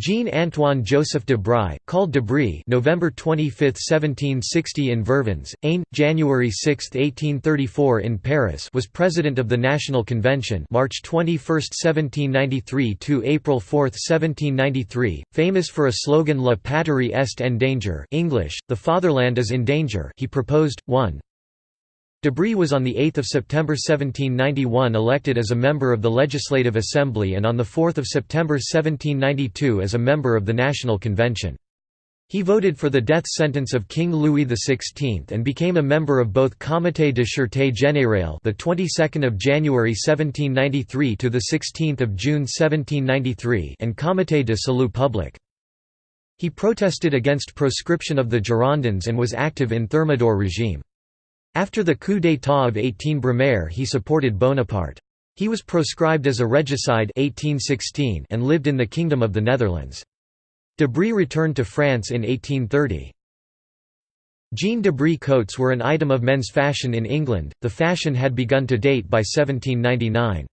Jean-Antoine Joseph de Bry, called de Bry November 25, 1760 in Vervins, Aisne, January 6, 1834 in Paris was President of the National Convention March 21, 1793 to April 4, 1793, famous for a slogan La patrie est en danger English, the fatherland is in danger he proposed, 1. De Bry was on 8 September 1791 elected as a member of the Legislative Assembly and on 4 September 1792 as a member of the National Convention. He voted for the death sentence of King Louis XVI and became a member of both Comité de Sûreté Générale the 22nd of January 1793 to the 16th of June 1793 and Comité de Salut Public. He protested against proscription of the Girondins and was active in Thermidor regime. After the coup d'état of 18 Brumaire he supported Bonaparte. He was proscribed as a regicide 1816 and lived in the Kingdom of the Netherlands. De Bry returned to France in 1830. Jean de Bry coats were an item of men's fashion in England, the fashion had begun to date by 1799.